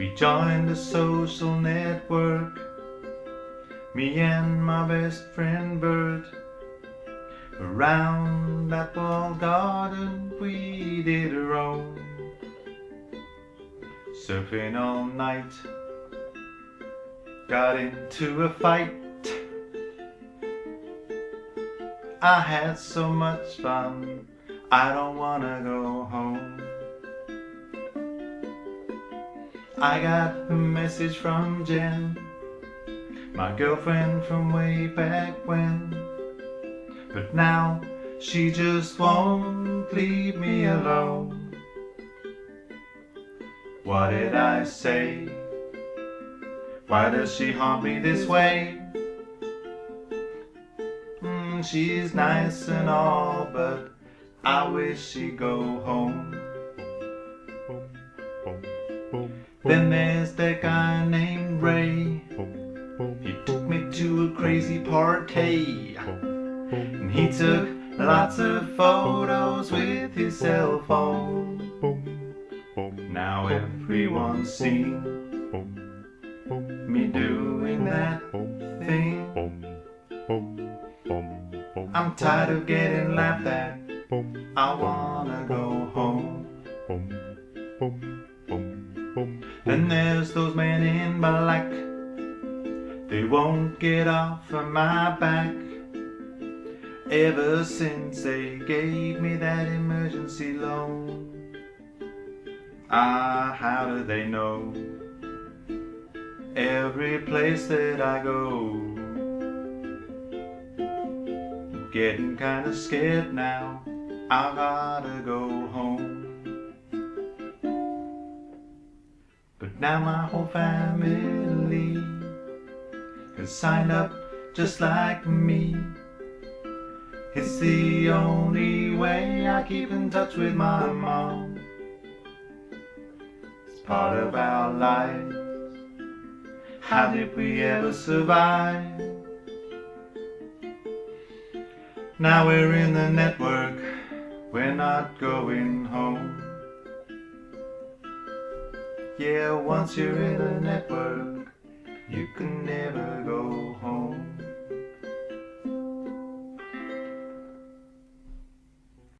We joined a social network, me and my best friend Bert. Around that walled garden we did a roam, surfing all night. Got into a fight. I had so much fun, I don't wanna go home. I got a message from Jen, my girlfriend from way back when. But now she just won't leave me alone. What did I say? Why does she haunt me this way? Mm, she's nice and all, but I wish she'd go home. Then there's that guy named Ray. He took me to a crazy party. And he took lots of photos with his cell phone. Now everyone's seen me doing that thing. I'm tired of getting laughed at. I wanna go home. Then there's those men in black. They won't get off of my back. Ever since they gave me that emergency loan. Ah, how do they know? Every place that I go. Getting kinda scared now. I gotta go home. But now my whole family has signed up just like me. It's the only way I keep in touch with my mom. It's part of our lives. How did we ever survive? Now we're in the network, we're not going home. Yeah, once you're in a network, you can never go home.